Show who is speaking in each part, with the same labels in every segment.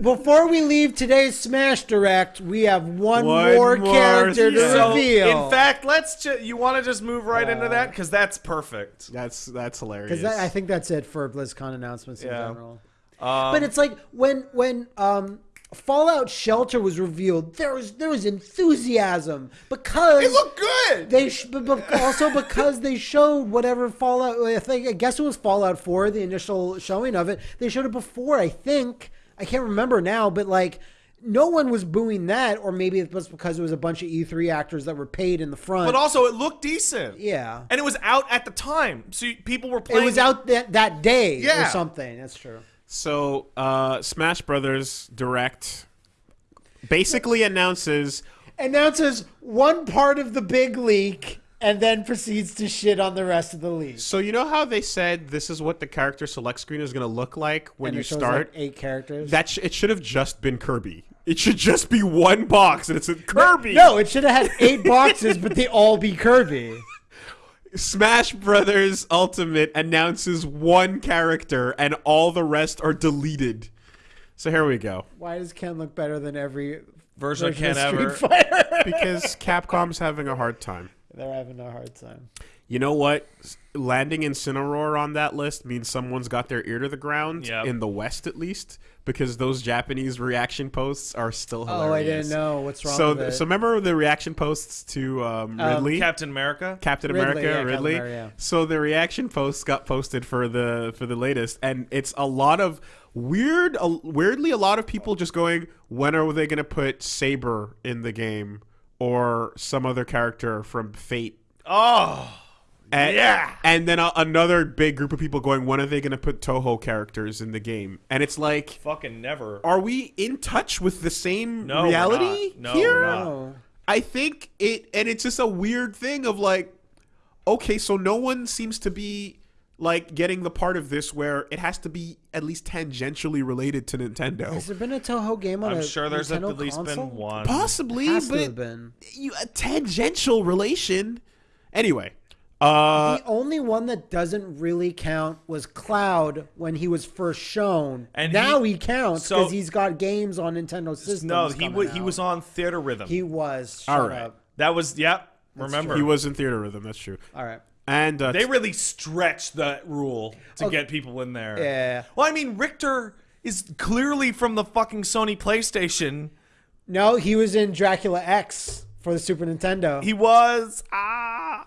Speaker 1: Before we leave today's Smash Direct, we have one,
Speaker 2: One
Speaker 1: more,
Speaker 2: more
Speaker 1: character to.
Speaker 3: So,
Speaker 1: reveal.
Speaker 3: in fact, let's. Ju- you want to just move right into that because that's perfect.
Speaker 2: That's that's hilarious.
Speaker 1: because I think that's it for BlizzCon announcements in
Speaker 3: Yeah.
Speaker 1: general.
Speaker 3: Um,
Speaker 1: But it's like when when um, Fallout Shelter was revealed, there was there was enthusiasm because
Speaker 3: it looked good.
Speaker 1: They sh- but, but also because they showed whatever Fallout. I think I guess it was Fallout Four, the initial showing of it. They showed it before. I think I can't remember now, but like no one was booing that, or maybe it was because it was a bunch of E3 actors that were paid in the front.
Speaker 3: but also, it looked decent.
Speaker 1: yeah,
Speaker 3: And it was out at the time, so people were playing.
Speaker 1: it was out that that day
Speaker 3: Yeah.
Speaker 1: or something. That's true.
Speaker 2: So, uh, Smash Brothers Direct basically announces
Speaker 1: Announces one part of the big leak. And then proceeds to shit on the rest of the league.
Speaker 2: So you know how they said this is what the character select screen is going to look like when
Speaker 1: And
Speaker 2: you
Speaker 1: it shows,
Speaker 2: start?
Speaker 1: like, eight characters.
Speaker 2: that sh- it should have just been Kirby. It should just be one box and it's a Kirby.
Speaker 1: no, it should have had eight boxes, but they all be Kirby.
Speaker 2: Smash Brothers Ultimate announces one character and all the rest are deleted. So here we go.
Speaker 1: Why does Ken look better than every
Speaker 3: version of Ken
Speaker 1: of
Speaker 3: ever.
Speaker 1: Street Fighter?
Speaker 2: Because Capcom's having a hard time.
Speaker 1: They're having a hard time.
Speaker 2: You know what? S- Landing Incineroar on that list means someone's got their ear to the ground
Speaker 3: Yep.
Speaker 2: in the West, at least, because those Japanese reaction posts are still hilarious.
Speaker 1: Oh, I didn't know what's wrong
Speaker 2: So,
Speaker 1: with it.
Speaker 2: so remember the reaction posts to um,
Speaker 1: Um,
Speaker 2: Ridley,
Speaker 3: Captain America.
Speaker 2: Captain
Speaker 1: Ridley,
Speaker 2: America,
Speaker 1: yeah, Captain
Speaker 2: Ridley.
Speaker 1: America, yeah.
Speaker 2: So the reaction posts got posted for the for the latest, and it's a lot of weird, uh, weirdly, a lot of people just going, "When are they going to put Saber in the game or some other character from Fate?"
Speaker 3: Oh,
Speaker 2: And,
Speaker 3: Yeah.
Speaker 2: And then a, another big group of people going, when are they going to put Touhou characters in the game? And it's like,
Speaker 3: fucking never.
Speaker 2: are we in touch with the same
Speaker 3: No, we're
Speaker 2: reality
Speaker 3: not. No,
Speaker 2: here?
Speaker 3: we're not.
Speaker 2: I think it, and it's just a weird thing of like, okay, so no one seems to be like getting the part of this where it has to be at least tangentially related to Nintendo.
Speaker 1: Has there been a Touhou game on
Speaker 3: I'm
Speaker 1: a
Speaker 3: sure there's
Speaker 1: Nintendo
Speaker 3: at least
Speaker 1: console?
Speaker 3: been one.
Speaker 2: Possibly,
Speaker 1: Has to
Speaker 2: but
Speaker 1: have been.
Speaker 2: you, a tangential relation. Anyway, uh,
Speaker 1: The only one that doesn't really count was Cloud when he was first shown.
Speaker 3: And
Speaker 1: now
Speaker 3: he-
Speaker 1: he, counts
Speaker 3: so-
Speaker 1: because he's got games on Nintendo systems.
Speaker 3: No, he
Speaker 1: coming
Speaker 3: was he was on Theatrhythm.
Speaker 1: He was.
Speaker 2: All
Speaker 1: Shut
Speaker 2: right.
Speaker 1: up.
Speaker 3: that was yep. Remember,
Speaker 2: he was in Theatrhythm. That's true.
Speaker 1: All right.
Speaker 2: And uh,
Speaker 3: they really stretch that rule to
Speaker 1: Okay.
Speaker 3: get people in there.
Speaker 1: Yeah.
Speaker 3: Well, I mean, Richter is clearly from the fucking Sony PlayStation.
Speaker 1: No, he was in Dracula X for the Super Nintendo.
Speaker 3: He was ah.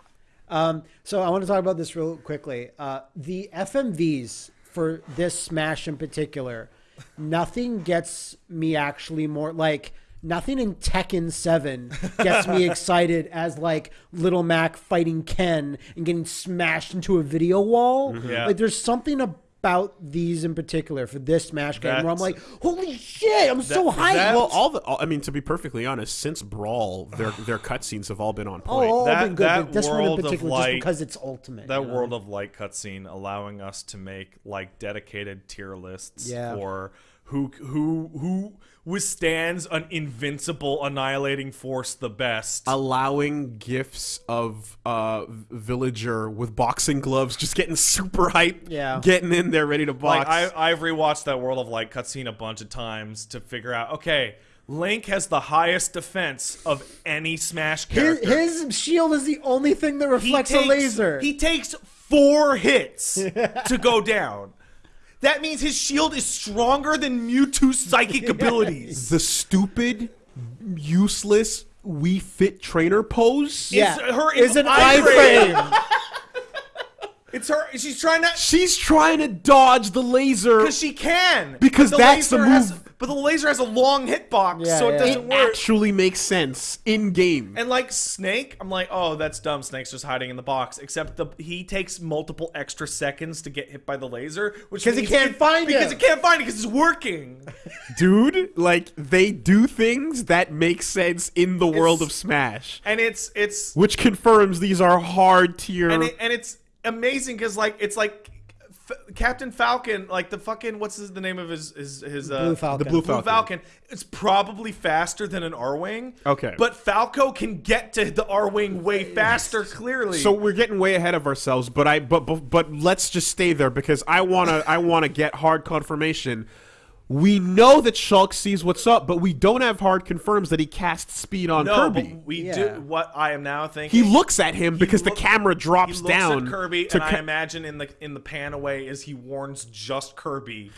Speaker 1: Um, so I want to talk about this real quickly. Uh, the FMVs for this Smash in particular, nothing gets me actually more like nothing in Tekken 7 gets me excited as like Little Mac fighting Ken and getting smashed into a video wall. Mm-hmm.
Speaker 3: Yeah.
Speaker 1: Like there's something about these in particular for this Smash game where I'm like, holy shit, I'm so hyped.
Speaker 3: that-
Speaker 2: well, all the all, I mean, to be perfectly honest, since Brawl, their their cutscenes have all been on
Speaker 1: Oh,
Speaker 2: point.
Speaker 1: all
Speaker 3: That-
Speaker 1: been good,
Speaker 3: that
Speaker 1: but this one in
Speaker 3: world of
Speaker 1: just
Speaker 3: light-
Speaker 1: because it's ultimate.
Speaker 3: That
Speaker 1: you know?
Speaker 3: World of Light cutscene allowing us to make like dedicated tier lists
Speaker 1: Yeah.
Speaker 3: for who who who withstands an invincible annihilating force the best.
Speaker 2: allowing gifts of uh villager with boxing gloves just getting super hype
Speaker 1: Yeah.
Speaker 2: getting in there ready to box
Speaker 3: Like I, I've rewatched that World of Light cutscene a bunch of times to figure out. Okay, Link has the highest defense of any Smash
Speaker 1: His,
Speaker 3: character.
Speaker 1: his shield is the only thing that reflects
Speaker 3: takes-
Speaker 1: a laser.
Speaker 3: He takes four hits to go down. That means his shield is stronger than Mewtwo's psychic abilities.
Speaker 2: the stupid useless Wii Fit Trainer pose
Speaker 1: yeah,
Speaker 3: her
Speaker 1: is an
Speaker 3: iframe.
Speaker 1: iframe.
Speaker 3: It's her. She's trying to
Speaker 2: she's trying to dodge the laser
Speaker 3: because she can.
Speaker 2: Because
Speaker 3: the
Speaker 2: that's the
Speaker 3: laser has-
Speaker 2: move.
Speaker 3: But the laser has a long hitbox,
Speaker 1: Yeah,
Speaker 3: so it
Speaker 1: yeah.
Speaker 3: doesn't work.
Speaker 2: it
Speaker 3: work.
Speaker 2: actually makes sense in game
Speaker 3: And like Snake, I'm like, oh, that's dumb. Snake's just hiding in the box. Except the he takes multiple extra seconds to get hit by the laser, which
Speaker 1: 'Cause he can't find it.
Speaker 3: because
Speaker 1: him.
Speaker 3: he can't find it because it's working.
Speaker 2: dude like they do things that make sense in the world of smash
Speaker 3: And it's it's
Speaker 2: which confirms these are hard tier
Speaker 3: and it, and it's amazing because like it's like F- Captain Falcon, like the fucking what's his, the name of his his his uh,
Speaker 1: Blue Falcon.
Speaker 2: the blue
Speaker 3: Blue
Speaker 2: falcon,
Speaker 3: Falcon. It's probably faster than an Arwing.
Speaker 2: Okay.
Speaker 3: but Falco can get to the Arwing way faster. Clearly,
Speaker 2: So we're getting way ahead of ourselves, but I but but, but let's just stay there because I wanna I wanna get hard confirmation. We know that Shulk sees what's up, but we don't have hard confirms that he casts speed on
Speaker 3: No,
Speaker 2: Kirby.
Speaker 3: but we
Speaker 1: Yeah.
Speaker 3: do what I am now thinking.
Speaker 2: he looks at him because
Speaker 3: look-
Speaker 2: the camera drops
Speaker 3: he looks
Speaker 2: down
Speaker 3: at Kirby,
Speaker 2: to
Speaker 3: and I imagine in the in the pan away as he warns just Kirby,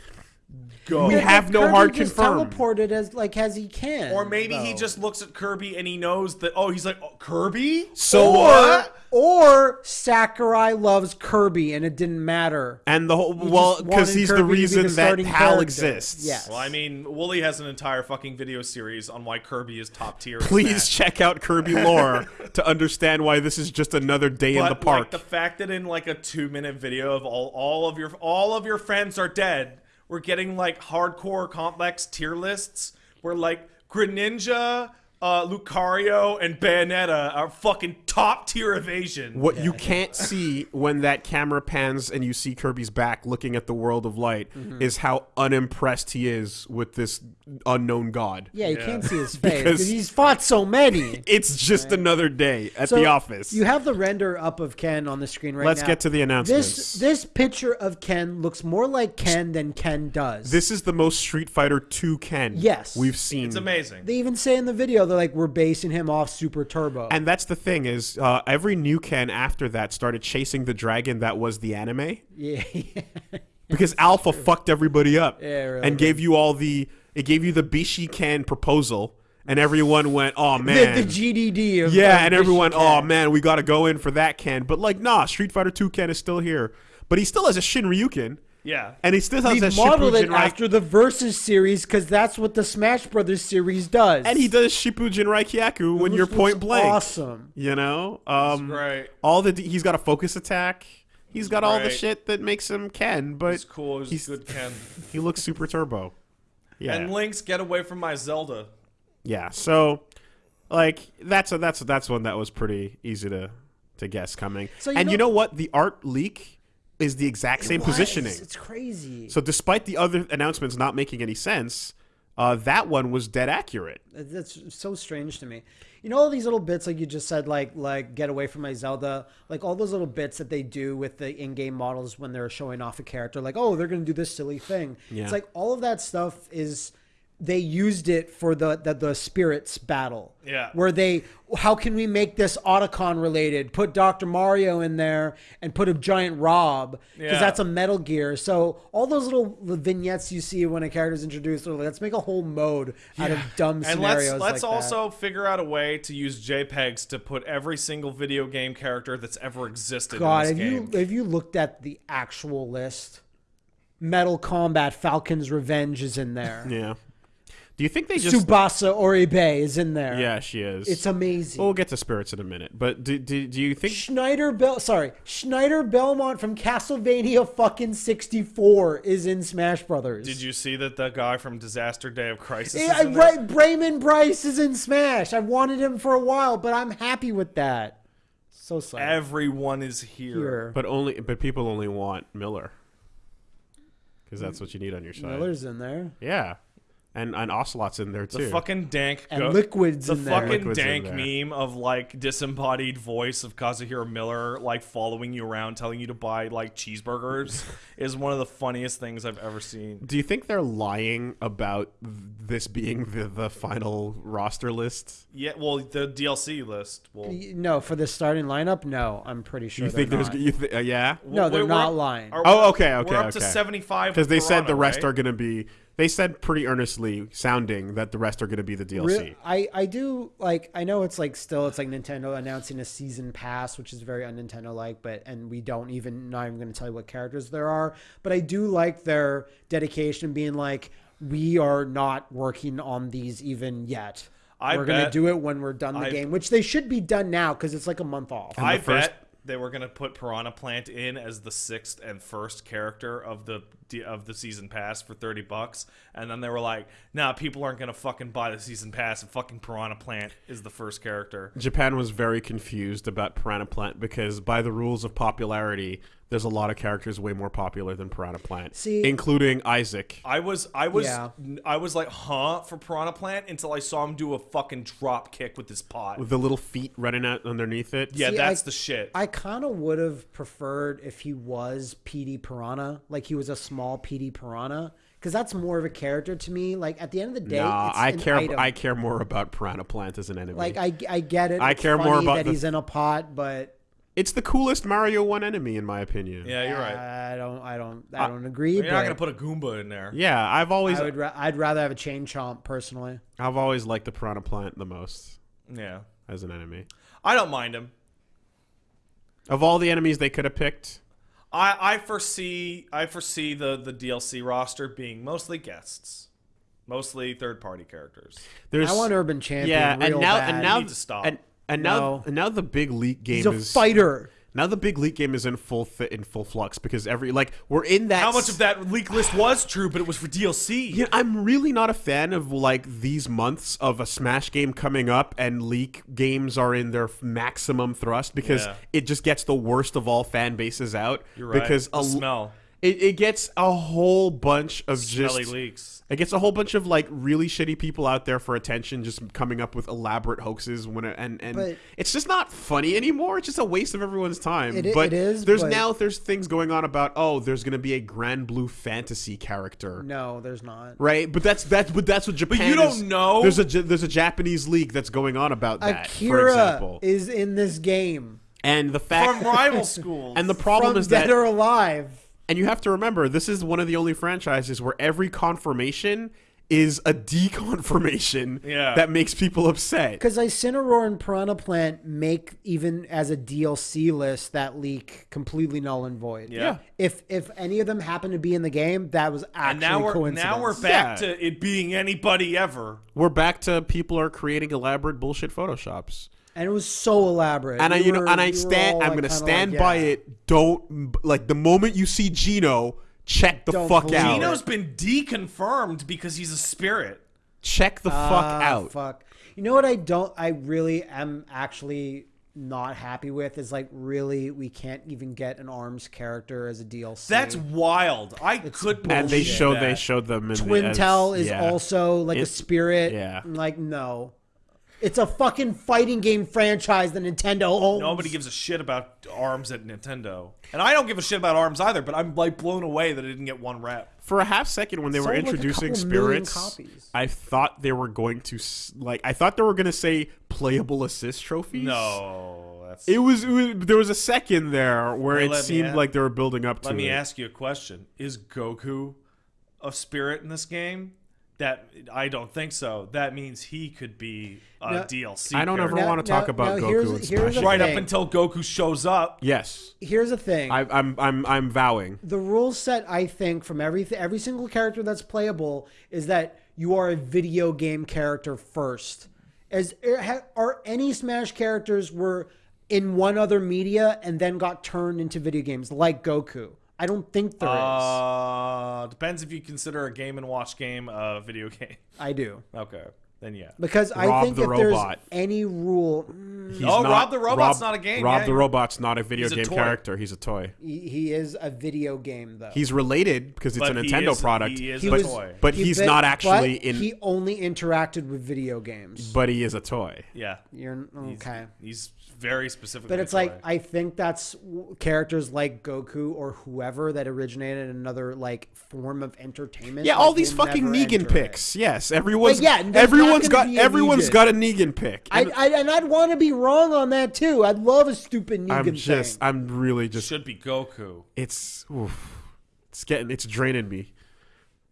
Speaker 3: go.
Speaker 2: We
Speaker 1: But
Speaker 2: have no
Speaker 1: Kirby
Speaker 2: hard
Speaker 1: just
Speaker 2: confirm.
Speaker 1: teleported as like as he can.
Speaker 3: or maybe he just looks at Kirby and he knows that. Oh, he's like oh, Kirby.
Speaker 2: So
Speaker 1: or
Speaker 2: what?
Speaker 1: or Sakurai loves Kirby and it didn't matter.
Speaker 2: and the whole
Speaker 1: He
Speaker 2: well because he's the
Speaker 1: Kirby to be
Speaker 2: reason
Speaker 1: the
Speaker 2: that
Speaker 1: starting
Speaker 2: Hal
Speaker 1: character.
Speaker 2: exists.
Speaker 1: Yes.
Speaker 3: Well, I mean, Woolie has an entire fucking video series on why Kirby is top tier.
Speaker 2: Please check out Kirby lore to understand why this is just another day in the park.
Speaker 3: like the fact that in like a two minute video of all all of your all of your friends are dead, we're getting like hardcore complex tier lists where like Greninja, uh, Lucario, and Bayonetta are fucking top tier evasion.
Speaker 2: What you can't see when that camera pans and you see Kirby's back looking at the world of light
Speaker 1: Mm-hmm.
Speaker 2: is how unimpressed he is with this unknown god.
Speaker 1: Yeah, you
Speaker 3: Yeah.
Speaker 1: can't see his face
Speaker 2: Because-
Speaker 1: because he's fought so many.
Speaker 2: It's just another day at
Speaker 1: So,
Speaker 2: the office.
Speaker 1: You have the render up of Ken on the screen right now.
Speaker 2: Let's
Speaker 1: now.
Speaker 2: get to the announcements.
Speaker 1: This this picture of Ken looks more like Ken than Ken does.
Speaker 2: This is the most Street Fighter 2 Ken
Speaker 1: Yes.
Speaker 2: we've seen.
Speaker 3: It's amazing.
Speaker 1: they even say in the video they're like we're basing him off Super Turbo.
Speaker 2: And that's the thing is, uh, every new Ken after that started chasing the dragon that was the anime.
Speaker 1: Yeah,
Speaker 2: because Alpha fucked everybody up
Speaker 1: Yeah, really.
Speaker 2: and gave you all the it gave you the Bishi Ken proposal, and everyone went, "Oh man."
Speaker 1: the GDD of
Speaker 2: yeah, and everyone, oh man, we got to go in for that Ken. But like, nah, Street Fighter 2 Ken is still here, but he still has a Shin Ryuken,
Speaker 3: yeah.
Speaker 2: and he still has
Speaker 1: We
Speaker 2: a
Speaker 1: modeled it
Speaker 2: Shippuden
Speaker 1: after the Versus series because that's what the Smash Brothers series does.
Speaker 2: and he does Shippu Jinraikyaku when
Speaker 1: Which
Speaker 2: you're point blank.
Speaker 1: Awesome.
Speaker 2: You know, um,
Speaker 3: great.
Speaker 2: all the he's got a focus attack. He's got all the shit that makes him Ken, but
Speaker 3: He's cool. He's,
Speaker 2: he's-
Speaker 3: good Ken.
Speaker 2: he looks super turbo. Yeah,
Speaker 3: And Link's get away from my Zelda.
Speaker 2: yeah. So, like, that's a that's a, that's one that was pretty easy to to guess coming.
Speaker 1: So you
Speaker 2: and you
Speaker 1: know-
Speaker 2: know what? The art leak is the exact same
Speaker 1: It
Speaker 2: positioning.
Speaker 1: It's crazy.
Speaker 2: So, despite the other announcements not making any sense, uh, that one was dead accurate.
Speaker 1: That's so strange to me. You know all these little bits like you just said, like like get away from my Zelda, like all those little bits that they do with the in-game models when they're showing off a character, like oh they're gonna do this silly thing.
Speaker 2: Yeah.
Speaker 1: It's like all of that stuff is they used it for the the, the spirits battle.
Speaker 3: Yeah.
Speaker 1: Where they how can we make this Otacon related? Put Dr. Mario in there and put a giant Rob because
Speaker 3: Yeah.
Speaker 1: that's a Metal Gear. So all those little vignettes you see when a character's introduced, like, let's make a whole mode out of dumb
Speaker 3: And
Speaker 1: scenarios.
Speaker 3: let's let's
Speaker 1: like that.
Speaker 3: also figure out a way to use JPEGs to put every single video game character that's ever existed
Speaker 1: God,
Speaker 3: in
Speaker 1: have
Speaker 3: this
Speaker 1: you
Speaker 3: game.
Speaker 1: have you looked at the actual list? Metal Combat Falcon's Revenge is in there.
Speaker 2: Yeah. Do you think they just?
Speaker 1: Tsubasa Oribe is in there.
Speaker 2: Yeah, she is.
Speaker 1: It's amazing.
Speaker 2: We'll get to spirits in a minute, but do, do, do you think
Speaker 1: Schneider Bel sorry, Schneider Belmont from Castlevania fucking 64 is in Smash Brothers.
Speaker 3: Did you see that the guy from Disaster Day of Crisis?
Speaker 1: Yeah,
Speaker 3: is in there?
Speaker 1: right, Raymond Bryce is in Smash. I've wanted him for a while, but I'm happy with that. So sorry.
Speaker 3: Everyone is here.
Speaker 1: Here.
Speaker 2: But only, but people only want Miller, because that's what you need on your side.
Speaker 1: Miller's in there.
Speaker 2: Yeah, and and Ocelot's in there too.
Speaker 3: The
Speaker 2: too.
Speaker 3: fucking dank
Speaker 1: And
Speaker 3: go-
Speaker 1: Liquid's
Speaker 3: the
Speaker 1: in there.
Speaker 3: fucking
Speaker 2: Liquid's in
Speaker 3: dank
Speaker 2: there.
Speaker 3: meme of like disembodied voice of Kazuhiro Miller like following you around telling you to buy like cheeseburgers is one of the funniest things I've ever seen.
Speaker 2: Do you think they're lying about this being the, the final roster list?
Speaker 3: Yeah, well, the DLC list. Well,
Speaker 1: No, for the starting lineup, no. I'm pretty sure.
Speaker 2: You think
Speaker 1: they're
Speaker 2: there's
Speaker 1: not.
Speaker 2: you th- uh, yeah?
Speaker 1: No, they're
Speaker 3: we're-
Speaker 1: not
Speaker 3: we're-
Speaker 1: lying.
Speaker 3: are-
Speaker 2: Oh,
Speaker 3: we're-
Speaker 2: okay, okay,
Speaker 3: We're up to seventy-five
Speaker 2: Because they said the rest
Speaker 3: right?
Speaker 2: are going to be. They said pretty earnestly, sounding that the rest are going to be the DLC.
Speaker 1: Re- I, I do like I know it's like still it's like Nintendo announcing a season pass, which is very un Nintendo like, but and we don't even not even going to tell you what characters there are. But I do like their dedication, being like we are not working on these even yet.
Speaker 3: I
Speaker 1: we're gonna do it when we're done the
Speaker 3: I-
Speaker 1: game, which they should be done now because it's like a month off.
Speaker 3: I
Speaker 2: first-
Speaker 3: bet they were gonna put Piranha Plant in as the sixth and first character of the of the season pass for thirty bucks, and then they were like, "Nah, people aren't gonna fucking buy the season pass, and fucking Piranha Plant is the first character."
Speaker 2: Japan was very confused about Piranha Plant because, by the rules of popularity, there's a lot of characters way more popular than Piranha Plant,
Speaker 1: See-
Speaker 2: including Isaac.
Speaker 3: I was, I was,
Speaker 1: Yeah.
Speaker 3: I was like, "Huh?" for Piranha Plant until I saw him do a fucking drop kick with his pot.
Speaker 2: With the little feet running out underneath it.
Speaker 3: yeah,
Speaker 1: See,
Speaker 3: that's
Speaker 1: I-
Speaker 3: the shit.
Speaker 1: I kind of would have preferred if he was Petey Piranha, like he was a small Petey Piranha, because that's more of a character to me. Like at the end of the day,
Speaker 2: Nah,
Speaker 1: it's
Speaker 2: I
Speaker 1: an
Speaker 2: care.
Speaker 1: item.
Speaker 2: I care more about Piranha Plant as an enemy.
Speaker 1: like I, I get it.
Speaker 2: I
Speaker 1: It's
Speaker 2: care more about
Speaker 1: that
Speaker 2: the-
Speaker 1: he's in a pot, but
Speaker 2: it's the coolest Mario One enemy in my opinion.
Speaker 3: Yeah, you're right.
Speaker 1: I don't, I don't, I uh, don't agree.
Speaker 3: You're not gonna put a Goomba in there.
Speaker 2: Yeah, I've always,
Speaker 1: I would, ra- I'd rather have a chain chomp personally.
Speaker 2: I've always liked the Piranha Plant the most
Speaker 3: Yeah,
Speaker 2: as an enemy.
Speaker 3: I don't mind him.
Speaker 2: Of all the enemies they could have picked,
Speaker 3: I, I foresee I foresee the the DLC roster being mostly guests, mostly third party characters.
Speaker 2: there's
Speaker 1: I want Urban Champion.
Speaker 2: yeah, and now
Speaker 1: bad.
Speaker 2: and now
Speaker 3: to stop.
Speaker 2: and and now
Speaker 1: No.
Speaker 2: and now the big leak game
Speaker 1: he's a
Speaker 2: is
Speaker 1: fighter.
Speaker 2: Now the big leak game is in full th- in full flux because every like we're in that.
Speaker 3: How much of that leak list was true, but it was for DLC?
Speaker 2: Yeah, I'm really not a fan of like these months of a Smash game coming up and leak games are in their maximum thrust because
Speaker 3: Yeah.
Speaker 2: it just gets the worst of all fan bases out.
Speaker 3: You're right.
Speaker 2: Because
Speaker 3: The
Speaker 2: a,
Speaker 3: smell.
Speaker 2: It, it gets a whole bunch of
Speaker 3: Smelly
Speaker 2: just
Speaker 3: leaks.
Speaker 2: it gets a whole bunch of like really shitty people out there for attention, just coming up with elaborate hoaxes when it, and and
Speaker 1: But-
Speaker 2: it's just not funny anymore. It's just a waste of everyone's time.
Speaker 1: It i-
Speaker 2: but
Speaker 1: it is,
Speaker 2: There's
Speaker 1: but-
Speaker 2: now there's things going on about oh, there's gonna be a Granblue Fantasy character.
Speaker 1: No, there's not.
Speaker 2: Right, but that's that's but that's what Japan.
Speaker 3: you don't
Speaker 2: is-
Speaker 3: know.
Speaker 2: There's a Ja- there's a Japanese league that's going on about that, for
Speaker 1: Akira
Speaker 2: example.
Speaker 1: is in this game
Speaker 2: and the fact
Speaker 3: From rival schools.
Speaker 2: and the problem
Speaker 1: from
Speaker 2: is
Speaker 1: Dead
Speaker 2: that
Speaker 1: or Alive.
Speaker 2: And you have to remember this is one of the only franchises where every confirmation is a deconfirmation
Speaker 3: Yeah.
Speaker 2: that makes people upset.
Speaker 1: Because Incineroar and Piranha Plant make even as a DLC list that leak completely null and void.
Speaker 3: Yeah.
Speaker 1: If if any of them happen to be in the game, that was actually
Speaker 3: and now we're
Speaker 1: coincidence.
Speaker 3: now we're back
Speaker 2: Yeah.
Speaker 3: to it being anybody ever.
Speaker 2: We're back to people are creating elaborate bullshit photoshops.
Speaker 1: And it was so elaborate.
Speaker 2: And I,
Speaker 1: We
Speaker 2: you know, and I
Speaker 1: we were
Speaker 2: stand. I'm
Speaker 1: like,
Speaker 2: gonna stand
Speaker 1: like,
Speaker 2: by
Speaker 1: yeah.
Speaker 2: it. Don't like the moment you see Gino, check the
Speaker 1: Don't
Speaker 2: fuck out.
Speaker 3: Gino's been deconfirmed because he's a spirit.
Speaker 2: check the fuck
Speaker 1: Ah,
Speaker 2: out.
Speaker 1: Fuck. You know what I don't I really am actually not happy with is like really we can't even get an arms character as a DLC.
Speaker 3: That's wild. I couldn't.
Speaker 2: and they
Speaker 3: believe
Speaker 2: showed they
Speaker 3: that.
Speaker 2: showed them in the,
Speaker 1: Twintelle
Speaker 2: as-
Speaker 1: is
Speaker 2: yeah.
Speaker 1: also like a spirit.
Speaker 2: yeah.
Speaker 1: Like no. It's a fucking fighting game franchise that Nintendo owns.
Speaker 3: Nobody gives a shit about arms at Nintendo, and I don't give a shit about arms either. But I'm like blown away that it didn't get one rep.
Speaker 2: for a half second when they were
Speaker 1: Sold, like,
Speaker 2: introducing
Speaker 1: couple
Speaker 2: spirits.
Speaker 1: copies.
Speaker 2: I thought they were going to like I thought they were going to say playable assist trophies.
Speaker 3: No, that's.
Speaker 2: It was, it was there was a second there where
Speaker 3: Hey,
Speaker 2: it seemed
Speaker 3: a-
Speaker 2: like they were building up to
Speaker 3: Let me
Speaker 2: it.
Speaker 3: ask you a question: Is Goku a spirit in this game? That I don't think so. That means he could be a
Speaker 1: No,
Speaker 3: DLC.
Speaker 2: I don't ever
Speaker 3: character.
Speaker 1: Now-
Speaker 2: want to talk
Speaker 1: now-
Speaker 2: about
Speaker 1: now
Speaker 2: Goku
Speaker 1: here's-
Speaker 2: and Smash.
Speaker 1: the
Speaker 3: right
Speaker 1: thing.
Speaker 3: up until Goku shows up.
Speaker 2: Yes,
Speaker 1: Here's the thing.
Speaker 2: I, I'm I'm I'm vowing.
Speaker 1: the rule set I think from every every single character that's playable is that you are a video game character first. As er, are any Smash characters were in one other media and then got turned into video games like Goku. I don't think there is.
Speaker 3: Uh, depends if you consider a Game and Watch game a video game.
Speaker 1: I do.
Speaker 3: Okay, then yeah.
Speaker 1: Because I think
Speaker 2: the
Speaker 1: if
Speaker 2: Robot.
Speaker 1: there's any rule, mm,
Speaker 2: He's
Speaker 3: Oh,
Speaker 2: not-
Speaker 3: Rob the Robot's not a game,
Speaker 2: Rob
Speaker 3: yeah,
Speaker 2: the Robot's not a video
Speaker 3: He's a
Speaker 2: game
Speaker 3: toy.
Speaker 2: character. He's a toy.
Speaker 1: he, he is a video game though.
Speaker 2: He's related because it's
Speaker 3: But
Speaker 2: a
Speaker 3: he
Speaker 2: Nintendo
Speaker 3: is-
Speaker 2: product.
Speaker 3: he is
Speaker 1: He
Speaker 3: a
Speaker 2: but,
Speaker 3: toy.
Speaker 2: but
Speaker 1: He-
Speaker 2: he's
Speaker 1: but-
Speaker 2: not actually
Speaker 1: but
Speaker 2: in.
Speaker 1: He only interacted with video games.
Speaker 2: but he is a toy.
Speaker 3: Yeah.
Speaker 1: You're okay.
Speaker 3: He's very specific.
Speaker 1: But it's like I think that's characters like Goku or whoever that originated another like form of entertainment.
Speaker 2: Yeah,
Speaker 1: like,
Speaker 2: all these fucking
Speaker 1: never
Speaker 2: Negan
Speaker 1: enter it.
Speaker 2: picks. Yes, everyone's
Speaker 1: But yeah, there's
Speaker 2: everyone's
Speaker 1: not
Speaker 2: got
Speaker 1: gonna a
Speaker 2: everyone's
Speaker 1: Negan.
Speaker 2: got a Negan pick.
Speaker 1: I,
Speaker 2: And
Speaker 1: I and I'd want to be wrong on that too. I'd love a stupid Negan
Speaker 2: I'm just
Speaker 1: thing.
Speaker 2: I'm really just
Speaker 3: should be Goku.
Speaker 2: it's oof, it's getting it's draining me.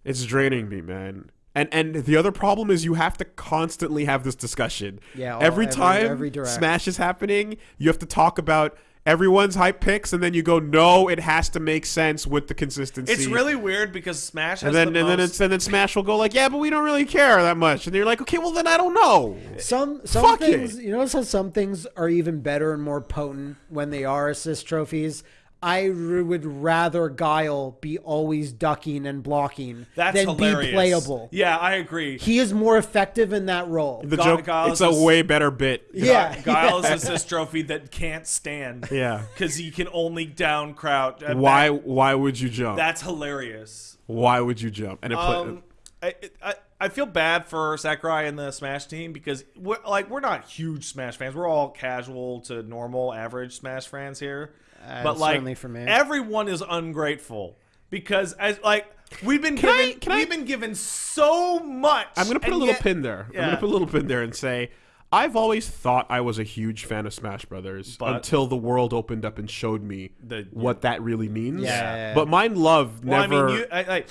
Speaker 2: It's draining me, man. And and the other problem is you have to constantly have this discussion.
Speaker 1: Yeah, all-
Speaker 2: every
Speaker 1: every-
Speaker 2: time
Speaker 1: every direct.
Speaker 2: Smash is happening, you have to talk about everyone's hype picks, and then you go, no, it has to make sense with the consistency.
Speaker 3: It's really weird because Smash has
Speaker 2: and then
Speaker 3: the
Speaker 2: and then it's and then Smash will go like, yeah, but we don't really care that much, and you're like, okay, well then I don't know.
Speaker 1: Some some
Speaker 2: Fuck
Speaker 1: things
Speaker 2: it.
Speaker 1: you notice how some things are even better and more potent when they are assist trophies. I r- would rather Guile be always ducking and blocking
Speaker 3: that's
Speaker 1: than
Speaker 3: hilarious.
Speaker 1: be playable.
Speaker 3: Yeah, I agree.
Speaker 1: He is more effective in that role.
Speaker 2: The
Speaker 3: Gu-
Speaker 2: joke,
Speaker 3: Giles
Speaker 2: it's a
Speaker 3: is-
Speaker 2: way better bit.
Speaker 1: Yeah.
Speaker 3: Guile is assist trophy that can't stand.
Speaker 2: Yeah.
Speaker 3: because he can only down crouch.
Speaker 2: Why
Speaker 3: back-
Speaker 2: why would you jump?
Speaker 3: That's hilarious.
Speaker 2: why would you jump? And it put,
Speaker 3: Um, I, I I feel bad for Sakurai and the Smash team because we're like we're not huge Smash fans. We're all casual to normal, average Smash fans here.
Speaker 1: Uh,
Speaker 3: but like
Speaker 1: for me.
Speaker 3: everyone is ungrateful because as like We've been
Speaker 2: Can I-
Speaker 3: given
Speaker 2: can
Speaker 3: we've been given so much.
Speaker 2: I'm gonna put a little
Speaker 3: yet-
Speaker 2: pin there. I'm gonna put a little pin there and say I've always thought I was a huge fan of Smash Brothers
Speaker 3: But-
Speaker 2: until the world opened up and showed me
Speaker 3: The-
Speaker 2: what that really means.
Speaker 1: Yeah, yeah, yeah.
Speaker 2: But mine love
Speaker 3: Well,
Speaker 2: never.
Speaker 3: I mean, you, I, I,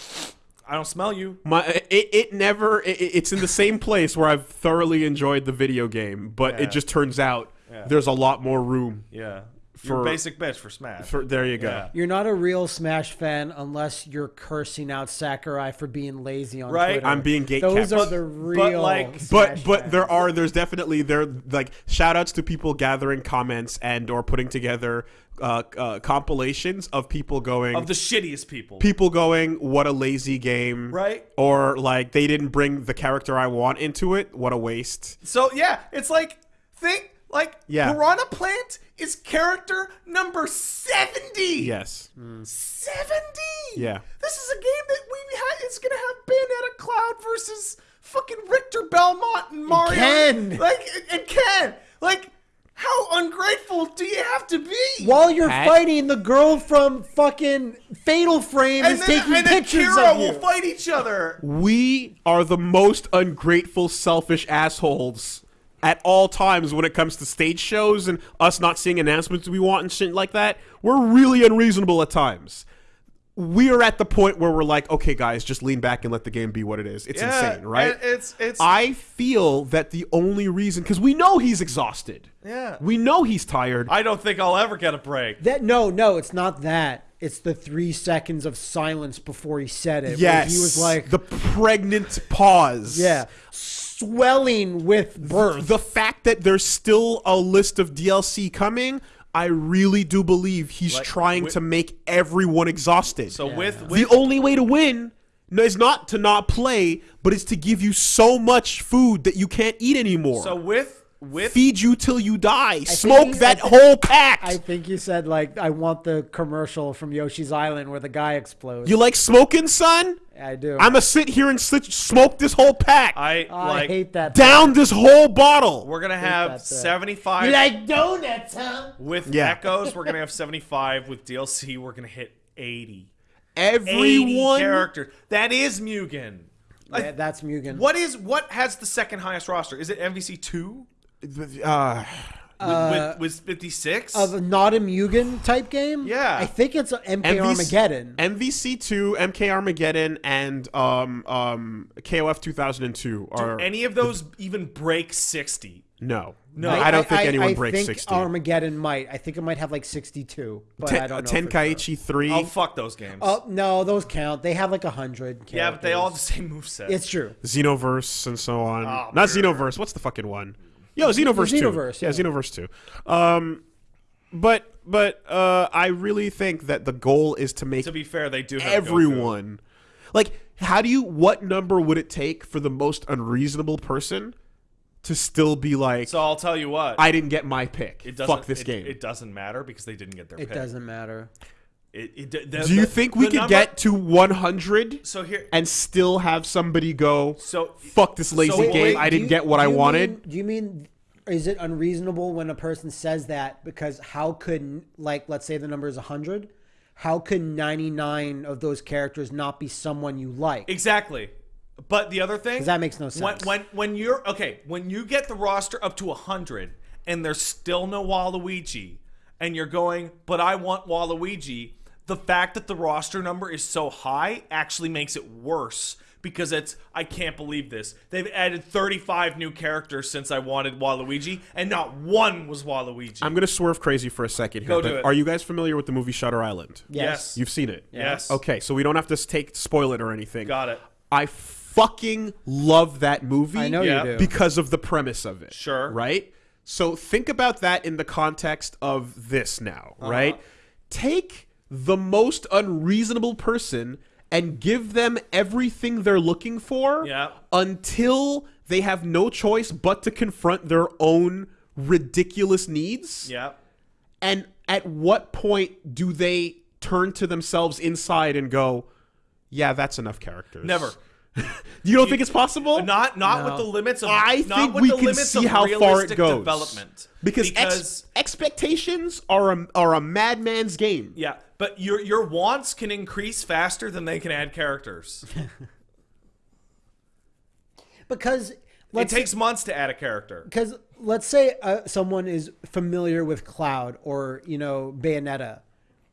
Speaker 3: I don't smell you.
Speaker 2: My it, it never it, it's in the same place where I've thoroughly enjoyed the video game, but
Speaker 3: Yeah.
Speaker 2: it just turns out
Speaker 3: Yeah.
Speaker 2: there's a lot more room
Speaker 3: Yeah,
Speaker 2: For-
Speaker 3: You're basic bitch for Smash.
Speaker 2: for there you go.
Speaker 3: Yeah.
Speaker 1: You're not a real Smash fan unless you're cursing out Sakurai for being lazy on
Speaker 3: Right.
Speaker 1: Twitter.
Speaker 2: I'm being gatekept.
Speaker 1: Those are
Speaker 2: But-
Speaker 1: the
Speaker 3: but,
Speaker 1: real.
Speaker 3: like-
Speaker 2: But but
Speaker 1: fans.
Speaker 2: there are there's definitely there like shout outs to people gathering comments and or putting together uh, uh, compilations of people going
Speaker 3: of the shittiest people.
Speaker 2: people going what a lazy game
Speaker 3: Right.
Speaker 2: or like they didn't bring the character I want into it what a waste
Speaker 3: So yeah, it's like think like
Speaker 2: Yeah.
Speaker 3: Piranha Plant is character number seventy.
Speaker 2: yes hmm.
Speaker 3: seventy.
Speaker 2: Yeah.
Speaker 3: this is a game that we had. It's gonna have Bayonetta Cloud versus fucking Richter Belmont and Mario.
Speaker 1: Ken.
Speaker 3: like and Ken, like. How ungrateful do you have to be?
Speaker 1: While you're
Speaker 2: Pat?
Speaker 1: fighting, the girl from fucking Fatal Frame
Speaker 3: and
Speaker 1: is
Speaker 3: then,
Speaker 1: taking
Speaker 3: and then
Speaker 1: pictures
Speaker 3: Kira
Speaker 1: of you.
Speaker 3: will fight each other.
Speaker 2: we are the most ungrateful selfish assholes at all times when it comes to stage shows and us not seeing announcements we want and shit like that we're really unreasonable at times we are at the point where we're like okay guys just lean back and let the game be what it is it's insane right
Speaker 3: It's it's
Speaker 2: I feel that the only reason, because we know he's exhausted.
Speaker 3: Yeah.
Speaker 2: We know he's tired.
Speaker 3: I don't think I'll ever get a break.
Speaker 1: That no, no, it's not that. It's the three seconds of silence before he said it. where
Speaker 2: yes.
Speaker 1: he was like,
Speaker 2: the pregnant pause.
Speaker 1: yeah, swelling with birth.
Speaker 2: The fact that there's still a list of DLC coming, I really do believe he's
Speaker 3: Like,
Speaker 2: trying
Speaker 3: wi-
Speaker 2: to make everyone exhausted.
Speaker 3: So with,
Speaker 2: the only way to win is not to not play, but it's to give you so much food that you can't eat anymore.
Speaker 3: so with with
Speaker 2: feed you till you die.
Speaker 1: think
Speaker 2: Smoke
Speaker 1: he-
Speaker 2: that
Speaker 1: I thi-
Speaker 2: whole pack.
Speaker 1: I think you said like, I want the commercial from Yoshi's Island where the guy explodes.
Speaker 2: You like smoking, son?
Speaker 1: I do.
Speaker 2: I'm gonna sit here and sit, smoke this whole pack.
Speaker 3: I
Speaker 1: Oh, I
Speaker 3: like
Speaker 1: hate that.
Speaker 2: down this whole bottle.
Speaker 3: we're gonna have seventy five
Speaker 1: You like donuts, huh?
Speaker 3: with
Speaker 2: Yeah.
Speaker 3: echoes. We're gonna have seventy five with DLC. We're gonna hit eighty. 80
Speaker 2: Everyone.
Speaker 3: characters. That is Mugen. Like,
Speaker 1: Yeah, that's Mugen.
Speaker 3: What is what has the second highest roster? Is it MVC two
Speaker 2: Uh,
Speaker 3: with, with fifty six?
Speaker 1: Of a not a Mugen type game?
Speaker 3: Yeah.
Speaker 1: I think it's MK
Speaker 2: MVC
Speaker 1: Armageddon.
Speaker 2: MVC2, MK Armageddon, and um, um, KOF 2002 are
Speaker 3: any of those even break sixty?
Speaker 2: no.
Speaker 3: No.
Speaker 2: I, don't think
Speaker 1: I,
Speaker 2: anyone
Speaker 1: I
Speaker 2: breaks
Speaker 1: think
Speaker 2: 60.
Speaker 1: Armageddon might. I think it might have like 62, but
Speaker 2: Ten,
Speaker 1: I don't know. for
Speaker 2: Tenkaichi 3.
Speaker 3: Oh fuck those games.
Speaker 1: Oh no, those count. They have like a hundred.
Speaker 3: yeah, but they all have the same moveset.
Speaker 1: It's true.
Speaker 2: Xenoverse and so on.
Speaker 3: Oh,
Speaker 2: Not
Speaker 3: brr.
Speaker 2: Xenoverse. What's the fucking one? Yo, Xenoverse, two.
Speaker 1: Xenoverse,
Speaker 2: Yeah,
Speaker 1: yeah.
Speaker 2: Xenoverse two. Um, but but uh, I really think that the goal is to make
Speaker 3: to be fair, they do have Goku.
Speaker 2: everyone. Like, how do you? What number would it take for the most unreasonable person to still be like,
Speaker 3: So I'll tell you what.
Speaker 2: I didn't get my pick.
Speaker 3: it doesn't,
Speaker 2: Fuck this
Speaker 3: it,
Speaker 2: game.
Speaker 3: It doesn't matter because they didn't get their
Speaker 1: It
Speaker 3: pick.
Speaker 1: doesn't matter.
Speaker 3: It, it, the-
Speaker 2: do you
Speaker 3: the-
Speaker 2: think we could
Speaker 3: number-
Speaker 2: get to 100
Speaker 3: So here,
Speaker 2: and still have somebody go,
Speaker 3: so
Speaker 2: fuck this lazy
Speaker 3: So wait,
Speaker 2: game?
Speaker 3: wait,
Speaker 2: I didn't
Speaker 1: you-
Speaker 2: get what I wanted.
Speaker 1: mean- do you mean is it unreasonable when a person says that because how could like let's say the number is 100 how could 99 of those characters not be someone you like
Speaker 3: Exactly. But the other thing
Speaker 1: that makes no
Speaker 3: When,
Speaker 1: sense.
Speaker 3: when when you're okay, when you get the roster up to hundred and there's still no Waluigi, and you're going, but I want Waluigi. The fact that the roster number is so high actually makes it worse because it's I can't believe this. They've added 35 new characters since I wanted Waluigi, and not one was Waluigi.
Speaker 2: I'm gonna swerve crazy for a second here.
Speaker 3: Go do it.
Speaker 2: Are you guys familiar with the movie Shutter Island?
Speaker 3: yes.
Speaker 2: You've seen it.
Speaker 3: Yes.
Speaker 2: Okay, so we don't have to take spoil it or anything.
Speaker 3: Got it.
Speaker 2: I fucking love that movie.
Speaker 1: i know
Speaker 3: Yeah.
Speaker 1: you do
Speaker 2: because of the premise of it.
Speaker 3: Sure.
Speaker 2: Right? So think about that in the context of this now,
Speaker 3: Uh-huh.
Speaker 2: right? Take the most unreasonable person and give them everything they're looking for
Speaker 3: Yeah.
Speaker 2: until they have no choice but to confront their own ridiculous needs.
Speaker 3: Yeah.
Speaker 2: And at what point do they turn to themselves inside and go, yeah, that's enough characters?
Speaker 3: Never.
Speaker 2: You don't think it's possible?
Speaker 3: Uh, not not
Speaker 1: No.
Speaker 3: with the limits of
Speaker 2: I
Speaker 3: not
Speaker 2: think
Speaker 3: with
Speaker 2: we
Speaker 3: the
Speaker 2: can see how far it goes.
Speaker 3: development
Speaker 2: because,
Speaker 3: because
Speaker 2: ex- expectations are a, are a madman's game.
Speaker 3: Yeah, but your your wants can increase faster than they can add characters.
Speaker 1: because
Speaker 3: it
Speaker 1: let's
Speaker 3: takes months to add a character.
Speaker 1: because let's say uh, someone is familiar with Cloud or you know Bayonetta,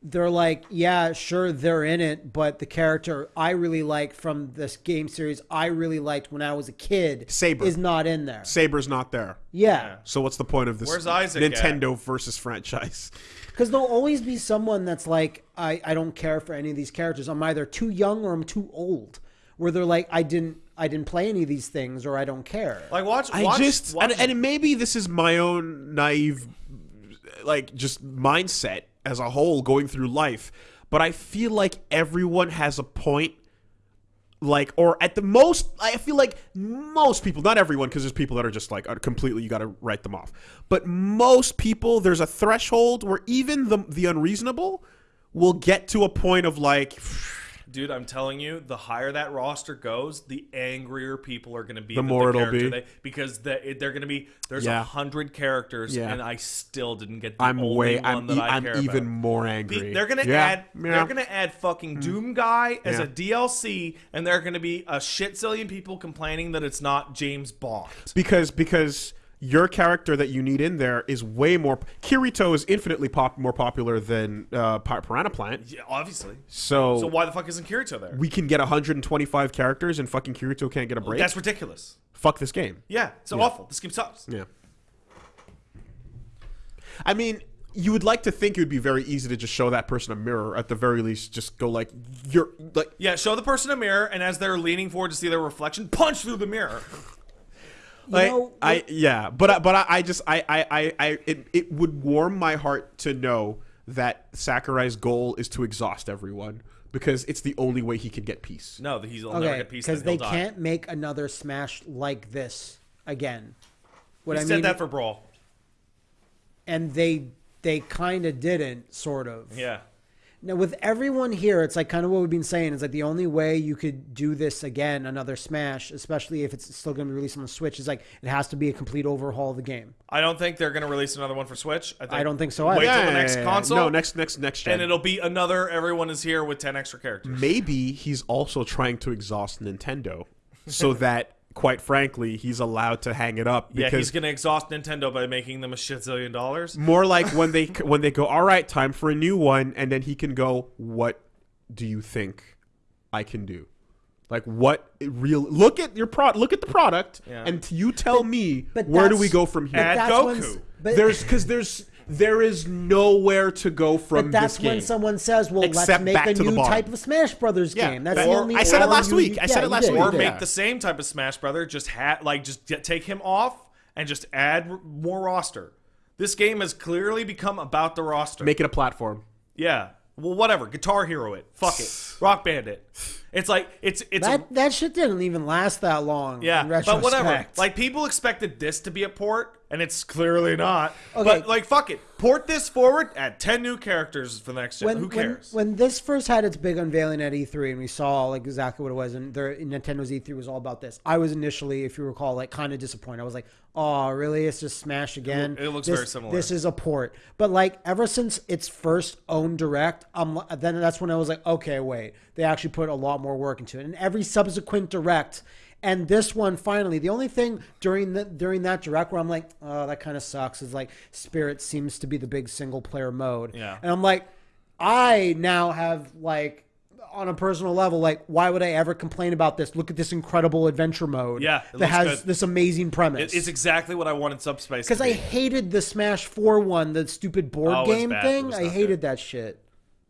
Speaker 1: they're like, yeah, sure, they're in it, but the character I really like from this game series, I really liked when I was a kid,
Speaker 2: Saber.
Speaker 1: is not in there.
Speaker 2: Saber's not there.
Speaker 1: Yeah,
Speaker 2: So what's the point of this
Speaker 3: Where's Isaac at?
Speaker 2: Nintendo versus franchise?
Speaker 1: Because there'll always be someone that's like, I I don't care for any of these characters. I'm either too young or I'm too old. Where they're like, I didn't I didn't play any of these things or I don't care.
Speaker 3: Like watch,
Speaker 2: I just
Speaker 3: watch
Speaker 2: and, and maybe this is my own naive like just mindset as a whole going through life, but I feel like everyone has a point like or at the most I feel like most people, not everyone because there's people that are just like are completely you got to write them off. But most people there's a threshold where even the the unreasonable will get to a point of like
Speaker 3: Dude, I'm telling you, the higher that roster goes, the angrier people are going to be.
Speaker 2: The more it'll be.
Speaker 3: They, because the, it- they're going to be there's a
Speaker 2: Yeah.
Speaker 3: hundred characters,
Speaker 2: Yeah.
Speaker 3: and I still didn't get the
Speaker 2: I'm
Speaker 3: only
Speaker 2: way
Speaker 3: one
Speaker 2: I'm,
Speaker 3: that
Speaker 2: e-
Speaker 3: I
Speaker 2: I'm
Speaker 3: care
Speaker 2: even
Speaker 3: about.
Speaker 2: more angry.
Speaker 3: Be- They're gonna
Speaker 2: Yeah,
Speaker 3: add. They're gonna add fucking mm. Doom Guy as a DLC, and there are gonna be a shit zillion people complaining that it's not James Bond.
Speaker 2: because because your character that you need in there is way more. Kirito is infinitely pop, more popular than uh, Piranha Plant.
Speaker 3: Yeah, obviously.
Speaker 2: So,
Speaker 3: So why the fuck isn't Kirito there?
Speaker 2: we can get 125 characters and fucking Kirito can't get a break.
Speaker 3: That's ridiculous.
Speaker 2: Fuck this game.
Speaker 3: Yeah, so awful. This game sucks.
Speaker 2: Yeah. I mean, you would like to think it would be very easy to just show that person a mirror. At the very least, just go like you're like
Speaker 3: Yeah, show the person a mirror, and as they're leaning forward to see their reflection, punch through the mirror.
Speaker 1: You
Speaker 2: I,
Speaker 1: know,
Speaker 2: I yeah, but I- but I, I just I I I, I it, it would warm my heart to know that Sakurai's goal is to exhaust everyone because it's the only way he can get peace.
Speaker 3: No, he's will never
Speaker 1: okay,
Speaker 3: get peace.
Speaker 1: because they
Speaker 3: he'll die.
Speaker 1: can't make another Smash like this again. What
Speaker 3: He
Speaker 1: I
Speaker 3: said
Speaker 1: mean,
Speaker 3: that for Brawl.
Speaker 1: and they they kind of didn't, sort of.
Speaker 3: Yeah.
Speaker 1: Now with everyone here, it's like kind of what we've been saying. It's like the only way you could do this again, another Smash, especially if it's still going to be released on the Switch, is like it has to be a complete overhaul of the game.
Speaker 3: I don't think they're going to release another one for Switch. I, think
Speaker 1: I don't think so
Speaker 3: Wait
Speaker 1: either.
Speaker 3: till the next console.
Speaker 2: No, next next next gen.
Speaker 3: and it'll be another. Everyone is here with ten extra characters.
Speaker 2: Maybe he's also trying to exhaust Nintendo so that quite frankly, he's allowed to hang it up
Speaker 3: Yeah,
Speaker 2: because
Speaker 3: he's going to exhaust Nintendo by making them a shit zillion dollars.
Speaker 2: more like when they when they go, all right, time for a new one, and then he can go, what do you think I can do? Like what real? Look at your pro. Look at the product,
Speaker 3: Yeah.
Speaker 2: and you tell me
Speaker 1: but
Speaker 2: where do we go from here?
Speaker 1: But
Speaker 3: Add Goku.
Speaker 1: but,
Speaker 2: there's because there's there is nowhere to go from
Speaker 1: but that's
Speaker 2: this game.
Speaker 1: when someone says, "Well,
Speaker 2: Except
Speaker 1: let's make a new type of Smash Brothers
Speaker 2: Yeah,
Speaker 1: game." That's
Speaker 2: that-
Speaker 1: the
Speaker 2: or-
Speaker 1: only.
Speaker 2: I said it last
Speaker 1: you-
Speaker 2: week. I
Speaker 1: yeah,
Speaker 2: said it last week.
Speaker 3: Or
Speaker 1: did.
Speaker 3: make the same type of Smash Brother, just ha- like just get, take him off and just add r- more roster. This game has clearly become about the roster.
Speaker 2: Make it a platform.
Speaker 3: yeah. Well, whatever. Guitar Hero it. Fuck it. Rock Band it. It's like it's it's a-
Speaker 1: That that shit didn't even last that long.
Speaker 3: yeah,
Speaker 1: in
Speaker 3: but whatever. Like people expected this to be a port, and it's clearly not.
Speaker 1: Okay.
Speaker 3: But like, fuck it. Port this forward. Add ten new characters for the next gen.
Speaker 1: when,
Speaker 3: Who
Speaker 1: when-
Speaker 3: cares?
Speaker 1: When, this first had its big unveiling at E3 and we saw like exactly what it was, and their Nintendo's E3 was all about this. I was initially, if you recall, like kind of disappointed. I was like, "Oh, really? It's just Smash again."
Speaker 3: it looks
Speaker 1: This-
Speaker 3: very similar.
Speaker 1: This is a port, but like ever since its first own direct, um, then that's when I was like, "Okay, wait, they actually put a lot more work into it." And every subsequent direct. And this one finally, the only thing during the during that direct where I'm like, oh, that kind of sucks is like Spirit seems to be the big single player mode.
Speaker 3: Yeah.
Speaker 1: And I'm like, I now have like on a personal level, like, why would I ever complain about this? Look at this incredible adventure mode.
Speaker 3: Yeah,
Speaker 1: that has
Speaker 3: good.
Speaker 1: this amazing premise.
Speaker 3: It- it's exactly what I wanted Subspace. to
Speaker 1: because I hated the Smash Four one, the stupid board
Speaker 3: Oh,
Speaker 1: game thing. I hated
Speaker 3: good.
Speaker 1: that shit.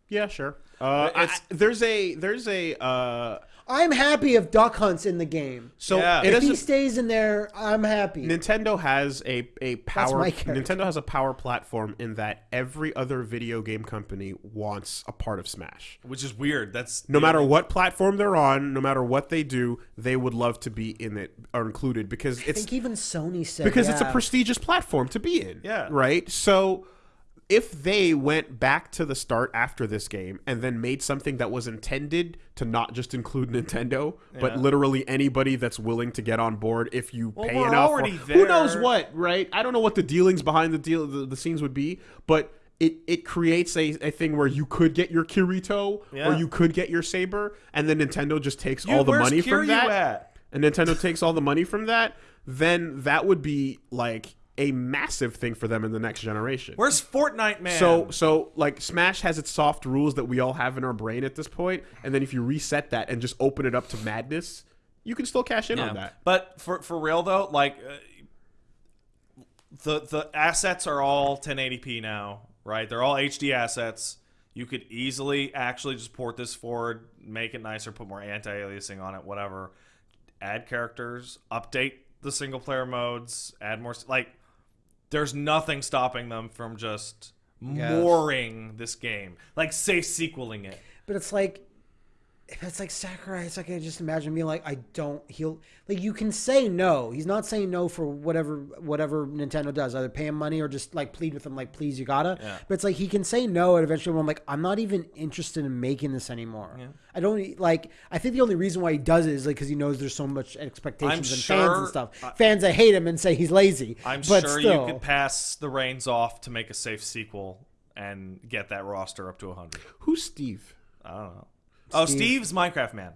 Speaker 2: Yeah, sure. Uh, I- there's a there's a uh,
Speaker 1: I'm happy if Duck Hunt's in the game.
Speaker 2: so
Speaker 3: Yeah.
Speaker 2: it
Speaker 1: If he stays in there, I'm happy.
Speaker 2: Nintendo has a a power.
Speaker 1: my.
Speaker 2: Nintendo has a power platform in that every other video game company wants a part of Smash.
Speaker 3: which is weird. That's
Speaker 2: No matter what platform they're on, no matter what they do, they would love to be in it or included because
Speaker 1: I
Speaker 2: it's
Speaker 1: think even Sony said
Speaker 2: because it's a prestigious platform to be in.
Speaker 3: Yeah.
Speaker 2: Right? So if they went back to the start after this game and then made something that was intended to not just include Nintendo, but literally anybody that's willing to get on board if you
Speaker 3: Well,
Speaker 2: pay enough. or- Who knows what, right? I don't know what the dealings behind the deal the, the scenes would be, but it it creates a, a thing where you could get your Kirito
Speaker 3: Yeah.
Speaker 2: or you could get your Saber, and then Nintendo just takes all the money
Speaker 3: Kiryu
Speaker 2: from that.
Speaker 3: at?
Speaker 2: and Nintendo takes all the money from that, then that would be like a massive thing for them in the next generation.
Speaker 3: Where's Fortnite, man?
Speaker 2: So so like Smash has its soft rules that we all have in our brain at this point, and then if you reset that and just open it up to madness, you can still cash in
Speaker 3: Yeah.
Speaker 2: on that.
Speaker 3: But for for real though, like uh, the the assets are all 1080p now, right? They're all HD assets. You could easily actually just port this forward, make it nicer, put more anti-aliasing on it, whatever. Add characters, update the single player modes, add more like there's nothing stopping them from just
Speaker 1: Yes.
Speaker 3: mooring this game. Like safe sequeling it.
Speaker 1: But it's like, if it's like Sakurai, it's like I just imagine being like, I don't. He'll like you can say no. He's not saying no for whatever whatever Nintendo does, either pay him money or just like plead with him, like please you gotta.
Speaker 3: Yeah.
Speaker 1: But it's like he can say no, and eventually I'm like, I'm not even interested in making this anymore. I don't like. I think the only reason why he does it is like because he knows there's so much expectations and fans and stuff. fans that hate him and say he's lazy.
Speaker 3: I'm
Speaker 1: but
Speaker 3: sure
Speaker 1: still,
Speaker 3: you could pass the reins off to make a safe sequel and get that roster up to 100.
Speaker 2: Who's Steve?
Speaker 3: I don't know. Oh,
Speaker 1: Steve.
Speaker 3: Steve's Minecraft man.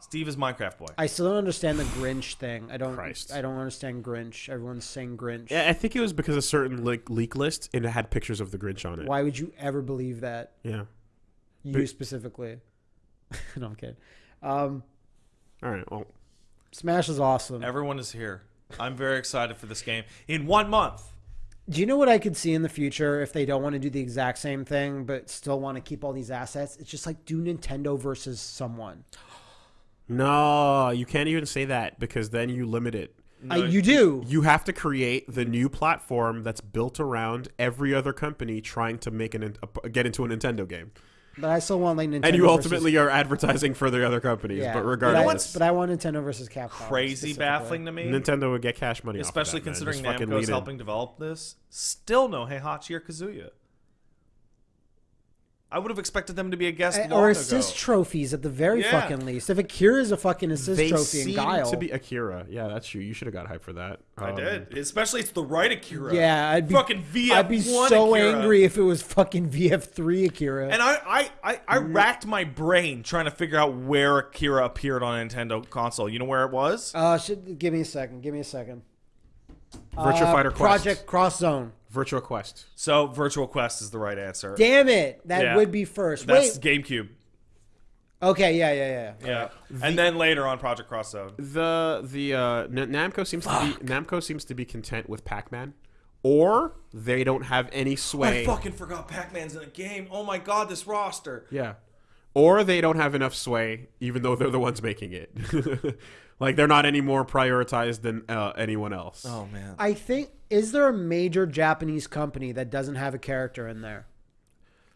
Speaker 3: Steve is Minecraft boy.
Speaker 1: I still don't understand the Grinch thing. I don't.
Speaker 2: Christ.
Speaker 1: I don't understand Grinch. Everyone's saying Grinch.
Speaker 2: Yeah, I think it was because a certain like leak list and it had pictures of the Grinch on it.
Speaker 1: Why would you ever believe that?
Speaker 2: Yeah.
Speaker 1: You
Speaker 2: But-
Speaker 1: specifically. no, I'm kidding. Um,
Speaker 2: All right. Well,
Speaker 1: Smash is awesome.
Speaker 3: Everyone is here. I'm very excited for this game. In one month,
Speaker 1: Do you know what I could see in the future if they don't want to do the exact same thing but still want to keep all these assets? It's just like do Nintendo versus someone.
Speaker 2: no, you can't even say that because then you limit it.
Speaker 1: I, you do.
Speaker 2: You have to create the new platform that's built around every other company trying to make an a, get into a Nintendo game,
Speaker 1: But I still want like Nintendo.
Speaker 2: and you
Speaker 1: versus-
Speaker 2: ultimately are advertising for the other companies.
Speaker 1: yeah.
Speaker 2: but
Speaker 1: But I,
Speaker 2: regardless,
Speaker 1: but I want Nintendo versus Capcom.
Speaker 3: crazy baffling to me.
Speaker 2: Nintendo would get cash money, off of
Speaker 3: Especially
Speaker 2: that,
Speaker 3: considering
Speaker 2: Just fucking
Speaker 3: Namco's helping develop this. Still no Heihachi or Kazuya. I would have expected them to be a guest long
Speaker 1: Or
Speaker 3: ago.
Speaker 1: assist trophies at the very
Speaker 3: Yeah.
Speaker 1: fucking least. If Akira is a fucking assist
Speaker 2: They
Speaker 1: trophy in
Speaker 2: seem
Speaker 1: Guile,
Speaker 2: to be Akira. Yeah, that's true. You should have got hype for that.
Speaker 3: I
Speaker 2: Um,
Speaker 3: did. Especially it's the right Akira.
Speaker 1: yeah, I'd be
Speaker 3: fucking VF1
Speaker 1: I'd be so
Speaker 3: Akira.
Speaker 1: angry if it was fucking VF3 Akira.
Speaker 3: And I, I, I, I racked my brain trying to figure out where Akira appeared on a Nintendo console. You know where it was?
Speaker 1: Uh, should, give me a second. Give me a second.
Speaker 2: Virtua
Speaker 1: Uh,
Speaker 2: Fighter Quest.
Speaker 1: Project Cross Zone.
Speaker 2: Virtua Quest.
Speaker 3: So Virtua Quest is the right answer.
Speaker 1: Damn it! That
Speaker 3: Yeah.
Speaker 1: would be first.
Speaker 3: That's
Speaker 1: Wait.
Speaker 3: GameCube.
Speaker 1: Okay. Yeah. Yeah. Yeah.
Speaker 3: Yeah. and then later on Project Cross Zone.
Speaker 2: The the uh, N- Namco seems to be Namco seems to be content with Pac-Man, or they don't have any sway.
Speaker 3: I fucking forgot Pac-Man's in a game. Oh my god, this roster.
Speaker 2: Yeah. Or they don't have enough sway, even though they're the ones making it. like they're not any more prioritized than uh, anyone else.
Speaker 3: Oh man.
Speaker 1: I think is there a major Japanese company that doesn't have a character in there?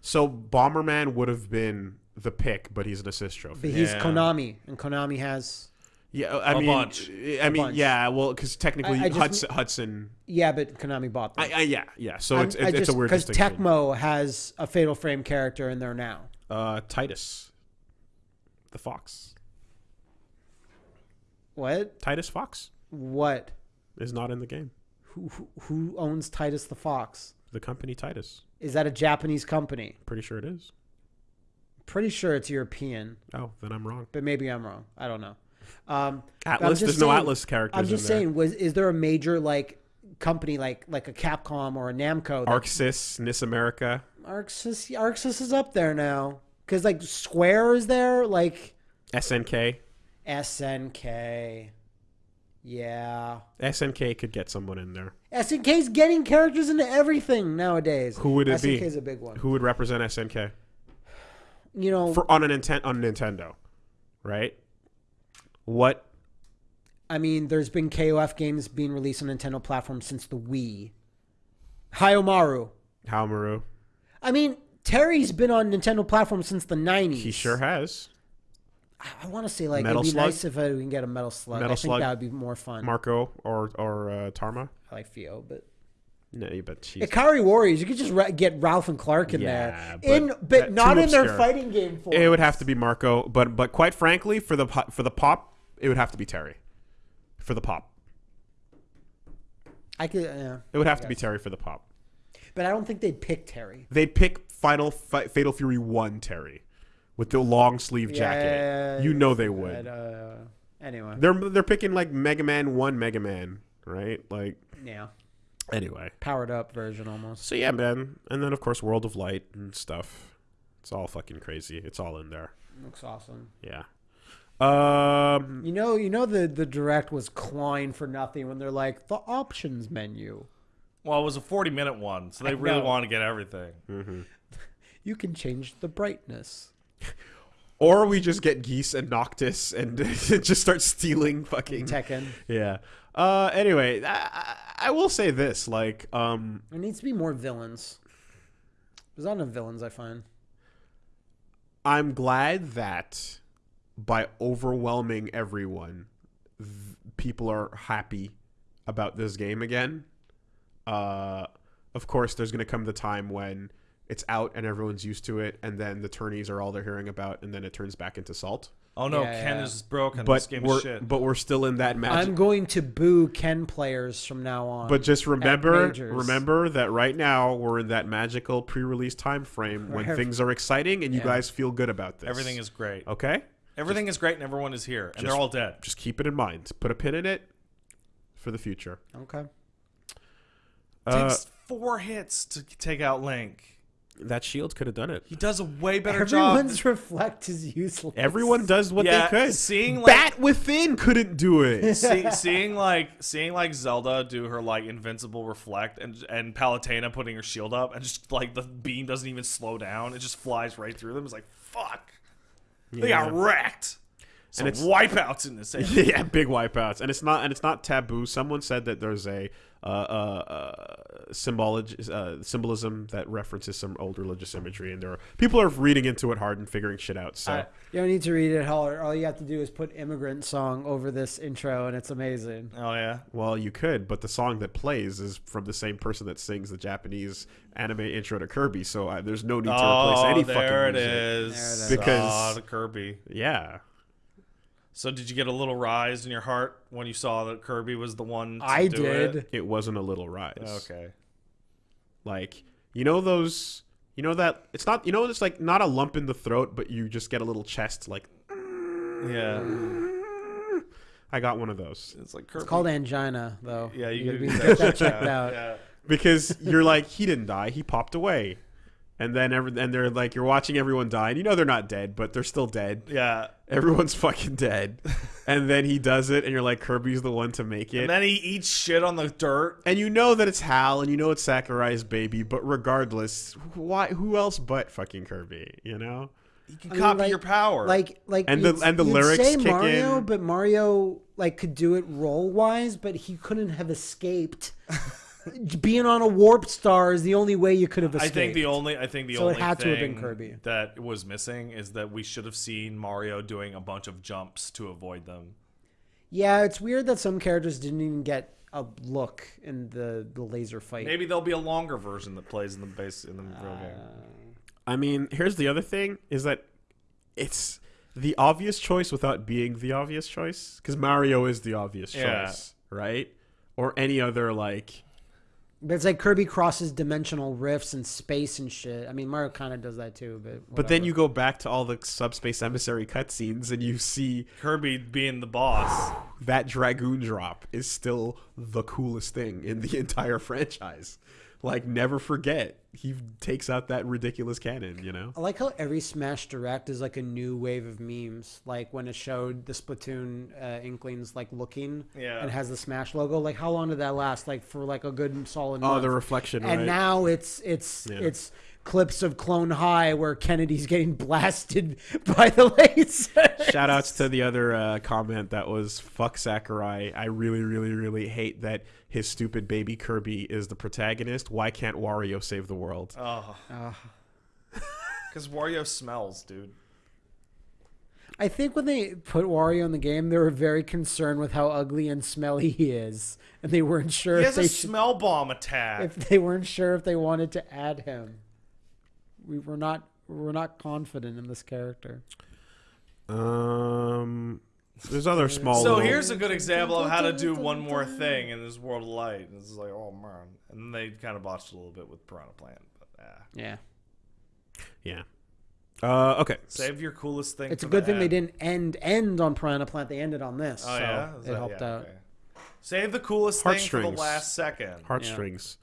Speaker 2: So Bomberman would have been the pick, but he's an assist trophy.
Speaker 1: But he's
Speaker 3: Yeah.
Speaker 1: Konami, and Konami has.
Speaker 2: Yeah, I
Speaker 3: A
Speaker 2: mean,
Speaker 3: bunch.
Speaker 2: I mean,
Speaker 1: bunch.
Speaker 2: yeah, well, because technically
Speaker 1: I- I just-
Speaker 2: Hudson, Hudson,
Speaker 1: Yeah, but Konami bought them.
Speaker 2: I, I, yeah, yeah. So
Speaker 1: I'm-
Speaker 2: it's
Speaker 1: I
Speaker 2: it's,
Speaker 1: just
Speaker 2: a weird
Speaker 1: because. Tecmo has a Fatal Frame character in there now.
Speaker 2: uh, Titus, the fox,
Speaker 1: What?
Speaker 2: Titus Fox
Speaker 1: What?
Speaker 2: is not in the game.
Speaker 1: Who, who, who owns Titus the Fox?
Speaker 2: The company Titus,
Speaker 1: Is that a Japanese company?
Speaker 2: pretty sure it is.
Speaker 1: Pretty sure it's European,
Speaker 2: Oh, then I'm wrong.
Speaker 1: but maybe I'm wrong. I don't know. Um, Atlus,
Speaker 2: there's no Atlus characters.
Speaker 1: I'm just saying, was is there a major like company like like a Capcom or a Namco? That,
Speaker 2: ArcSys, Nis America.
Speaker 1: ArcSys, ArcSys is up there now because like Square is there, like
Speaker 2: SNK.
Speaker 1: SNK. Yeah,
Speaker 2: SNK could get someone in there.
Speaker 1: SNK's getting characters into everything nowadays.
Speaker 2: Who would it be?
Speaker 1: SNK's a big one.
Speaker 2: Who would represent SNK
Speaker 1: You know,
Speaker 2: for on a Ninten- on Nintendo, right? What?
Speaker 1: I mean, there's been KOF games being released on Nintendo platforms since the Wii. Hayomaru.
Speaker 2: Haomaru?
Speaker 1: I mean, Terry's been on Nintendo platforms since the 90s.
Speaker 2: He sure has.
Speaker 1: I, want to say like
Speaker 2: Metal
Speaker 1: it'd be
Speaker 2: Slug?
Speaker 1: nice if I, we can get a Metal Slug.
Speaker 2: Metal
Speaker 1: I think
Speaker 2: Slug?
Speaker 1: that would be more fun.
Speaker 2: Marco or or uh, Tarma?
Speaker 1: I like Fio, but
Speaker 2: No, but she's
Speaker 1: Ikari Warriors, you could just get Ralph and Clark in
Speaker 2: Yeah,
Speaker 1: there,
Speaker 2: but
Speaker 1: in but not in their fighting game form.
Speaker 2: it would have to be Marco, but but quite frankly, for the for the pop, it would have to be Terry. For the pop,
Speaker 1: I could, yeah.
Speaker 2: it would have to be Terry for the pop.
Speaker 1: But I don't think they'd pick Terry.
Speaker 2: They'd pick Final Fi- Fatal Fury One Terry with the long sleeve jacket.
Speaker 1: Yeah,
Speaker 2: you know they would.
Speaker 1: But, uh, anyway,
Speaker 2: They're they're picking like Mega Man One Mega Man, right? Like
Speaker 1: yeah,
Speaker 2: anyway.
Speaker 1: powered up version almost.
Speaker 2: So yeah, man, and then of course World of Light and stuff. It's all fucking crazy. It's all in there.
Speaker 1: Looks awesome.
Speaker 2: Yeah. Um.
Speaker 1: You know, you know the the direct was clawing for nothing when they're like the options menu.
Speaker 3: Well, it was a 40 minute one, so they
Speaker 1: I
Speaker 3: really
Speaker 1: know.
Speaker 3: want to get everything.
Speaker 1: You can change the brightness.
Speaker 2: Or we just get Geese and Noctis and just start stealing fucking.
Speaker 1: Tekken.
Speaker 2: Yeah. Uh. Anyway, I, I- will say this. Like, um,
Speaker 1: There needs to be more villains. There's not enough villains. I find.
Speaker 2: I'm glad that by overwhelming everyone, th- people are happy about this game again. Uh, of course, there's going to come the time when it's out and everyone's used to it, and then the tourneys are all they're hearing about, and then it turns back into salt.
Speaker 3: Oh no,
Speaker 1: Yeah,
Speaker 3: Ken
Speaker 1: yeah.
Speaker 3: is broken. this
Speaker 2: But
Speaker 3: game
Speaker 2: we're
Speaker 3: is shit.
Speaker 2: but we're still in that magic.
Speaker 1: I'm going to boo Ken players from now on.
Speaker 2: But just remember, remember that right now we're in that magical pre-release time frame when
Speaker 1: Right.
Speaker 2: things are exciting and you
Speaker 1: Yeah.
Speaker 2: guys feel good about this.
Speaker 3: Everything is great.
Speaker 2: okay.
Speaker 3: Everything is great, and everyone is here, and
Speaker 2: just-
Speaker 3: they're all dead.
Speaker 2: Just keep it in mind. Put a pin in it for the future.
Speaker 1: okay.
Speaker 2: Uh,
Speaker 3: takes four hits to take out Link.
Speaker 2: That shield could have done it.
Speaker 3: He does a way better job.
Speaker 1: Everyone's reflect is useless.
Speaker 2: Everyone does what
Speaker 3: Yeah,
Speaker 2: they could.
Speaker 3: seeing, like-
Speaker 2: Bat Within couldn't do it.
Speaker 3: See, seeing like seeing like Zelda do her like invincible reflect and and Palutena putting her shield up and just like the beam doesn't even slow down. It just flies right through them. It's like fuck. They got wrecked. Some
Speaker 2: it's-
Speaker 3: wipeouts in this. area.
Speaker 2: yeah, big wipeouts, and it's not and it's not taboo. Someone said that there's a uh, uh, uh, symbology, uh, symbolism that references some old religious imagery, and there are people are reading into it hard and figuring shit out. So
Speaker 1: Uh, you don't need to read it all. All you have to do is put "immigrant song" over this intro, and it's amazing.
Speaker 3: Oh yeah.
Speaker 2: Well, you could, but the song that plays is from the same person that sings the Japanese anime intro to Kirby, so uh, there's no need to replace
Speaker 3: Oh,
Speaker 2: any
Speaker 3: there
Speaker 2: fucking
Speaker 3: it
Speaker 2: music.
Speaker 3: is.
Speaker 1: There it is.
Speaker 2: Because-
Speaker 3: Ah, the Kirby.
Speaker 2: Yeah.
Speaker 3: So did you get a little rise in your heart when you saw that Kirby was the one? To
Speaker 1: I
Speaker 3: do
Speaker 1: did.
Speaker 3: It?
Speaker 2: It wasn't a little rise.
Speaker 3: Okay.
Speaker 2: Like, you know those you know that it's not you know it's like not a lump in the throat, but you just get a little chest like
Speaker 3: Yeah.
Speaker 2: I got one of those.
Speaker 3: It's like Kirby.
Speaker 1: It's called angina, though.
Speaker 3: Yeah, you
Speaker 1: gotta
Speaker 3: gotta
Speaker 1: be-
Speaker 3: get
Speaker 1: get
Speaker 3: that
Speaker 1: that checked out.
Speaker 3: Yeah.
Speaker 2: Because you're like, he didn't die, he popped away. And then every, and they're like you're watching everyone die, and you know they're not dead, but they're still dead.
Speaker 3: Yeah.
Speaker 2: Everyone's fucking dead. and then he does it, and you're like, Kirby's the one to make it.
Speaker 3: And then he eats shit on the dirt.
Speaker 2: and you know that it's Hal, and you know it's Sakurai's baby, but regardless, why? Who else but fucking Kirby? You know?
Speaker 3: You can
Speaker 1: I mean,
Speaker 3: copy
Speaker 1: like-
Speaker 3: your power.
Speaker 1: Like, like,
Speaker 2: And the- and the lyrics
Speaker 1: say
Speaker 2: kick
Speaker 1: Mario,
Speaker 2: in.
Speaker 1: but Mario like could do it role wise, but he couldn't have escaped. Being on a warp star is the only way you could have escaped.
Speaker 3: I think the only I think the
Speaker 1: So it
Speaker 3: only
Speaker 1: had to have been Kirby.
Speaker 3: that was missing is that we should have seen Mario doing a bunch of jumps to avoid them.
Speaker 1: Yeah, it's weird that some characters didn't even get a look in the the laser fight.
Speaker 3: Maybe there'll be a longer version that plays in the base in the real game.
Speaker 2: Uh, I mean, here's the other thing: is that it's the obvious choice without being the obvious choice. Because Mario is the obvious
Speaker 3: Yeah.
Speaker 2: choice, right? Or any other like.
Speaker 1: But it's like Kirby crosses dimensional rifts and space and shit. I mean, Mario kind of does that too, but
Speaker 2: But then you go back to all the subspace emissary cutscenes, and you see
Speaker 3: Kirby being the boss.
Speaker 2: that dragoon drop is still the coolest thing in the entire franchise. Like, never forget, he takes out that ridiculous cannon. You know.
Speaker 1: I like how every Smash Direct is like a new wave of memes. Like when it showed the Splatoon uh, Inklings like looking
Speaker 3: Yeah.
Speaker 1: and has the Smash logo. Like how long did that last? Like for like a good solid
Speaker 2: Oh,
Speaker 1: month.
Speaker 2: the reflection,
Speaker 1: and
Speaker 2: right?
Speaker 1: now it's it's
Speaker 2: Yeah.
Speaker 1: it's clips of Clone High where Kennedy's getting blasted by the laser.
Speaker 2: Shout outs to the other uh, comment that was fuck Sakurai. I really, really, really hate that his stupid baby Kirby is the protagonist. Why can't Wario save the world?
Speaker 3: Oh. Because Wario smells, dude.
Speaker 1: I think when they put Wario in the game, they were very concerned with how ugly and smelly he is, and they weren't sure
Speaker 3: He
Speaker 1: if
Speaker 3: has
Speaker 1: they
Speaker 3: a
Speaker 1: should,
Speaker 3: smell bomb attack.
Speaker 1: if they weren't sure if they wanted to add him. We were not we were not confident in this character.
Speaker 2: Um, There's other small.
Speaker 3: So
Speaker 2: little-
Speaker 3: here's a good example of how to do one more thing in this world of light. And it's like, oh man. And then they kind of botched a little bit with Piranha Plant. But yeah.
Speaker 1: Yeah.
Speaker 2: yeah. Uh, okay.
Speaker 3: Save your coolest thing.
Speaker 1: It's a good
Speaker 3: the
Speaker 1: thing they didn't end end on Piranha Plant. They ended on this.
Speaker 3: Oh
Speaker 1: so
Speaker 3: yeah, Is
Speaker 1: it
Speaker 3: that-
Speaker 1: helped
Speaker 3: yeah,
Speaker 1: out.
Speaker 3: okay. Save the coolest thing for the last second.
Speaker 2: Heartstrings.